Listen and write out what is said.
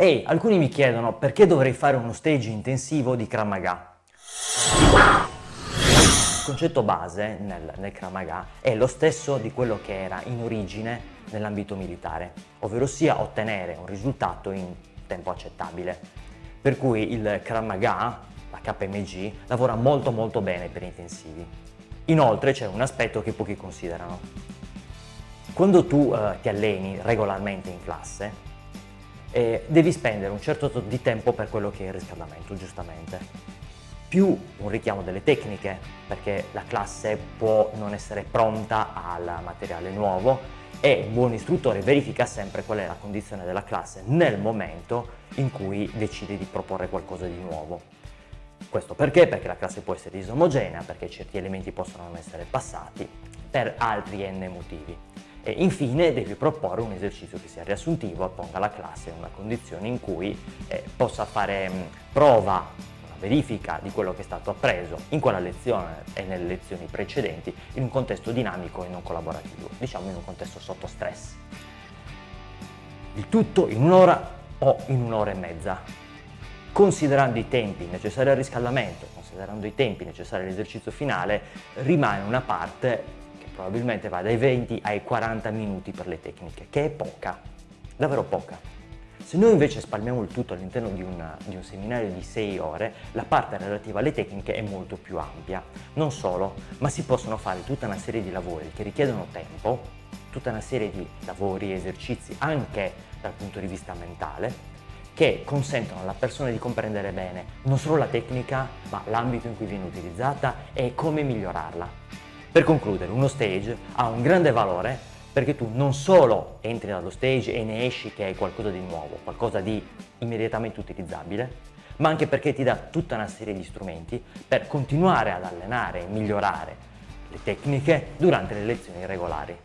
Ehi, alcuni mi chiedono perché dovrei fare uno stage intensivo di Krav Maga. Il concetto base nel, nel Krav Maga è lo stesso di quello che era in origine nell'ambito militare, ovvero sia ottenere un risultato in tempo accettabile. Per cui il Krav Maga, la KMG, lavora molto molto bene per intensivi. Inoltre c'è un aspetto che pochi considerano. Quando tu eh, ti alleni regolarmente in classe, eh, devi spendere un certo di tempo per quello che è il riscaldamento, giustamente. Più un richiamo delle tecniche, perché la classe può non essere pronta al materiale nuovo e un buon istruttore verifica sempre qual è la condizione della classe nel momento in cui decide di proporre qualcosa di nuovo. Questo perché? Perché la classe può essere disomogenea, perché certi elementi possono non essere passati, per altri n motivi. E infine devi proporre un esercizio che sia riassuntivo e ponga la classe in una condizione in cui eh, possa fare mh, prova, una verifica di quello che è stato appreso in quella lezione e nelle lezioni precedenti in un contesto dinamico e non collaborativo, diciamo in un contesto sotto stress. Il tutto in un'ora o in un'ora e mezza. Considerando i tempi necessari al riscaldamento, considerando i tempi necessari all'esercizio finale, rimane una parte probabilmente va dai 20 ai 40 minuti per le tecniche, che è poca, davvero poca. Se noi invece spalmiamo il tutto all'interno di, di, un seminario di 6 ore, la parte relativa alle tecniche è molto più ampia. Non solo, ma si possono fare tutta una serie di lavori che richiedono tempo, tutta una serie di lavori e esercizi anche dal punto di vista mentale, che consentono alla persona di comprendere bene non solo la tecnica, ma l'ambito in cui viene utilizzata e come migliorarla. Per concludere, uno stage ha un grande valore perché tu non solo entri dallo stage e ne esci che hai qualcosa di nuovo, qualcosa di immediatamente utilizzabile, ma anche perché ti dà tutta una serie di strumenti per continuare ad allenare e migliorare le tecniche durante le lezioni regolari.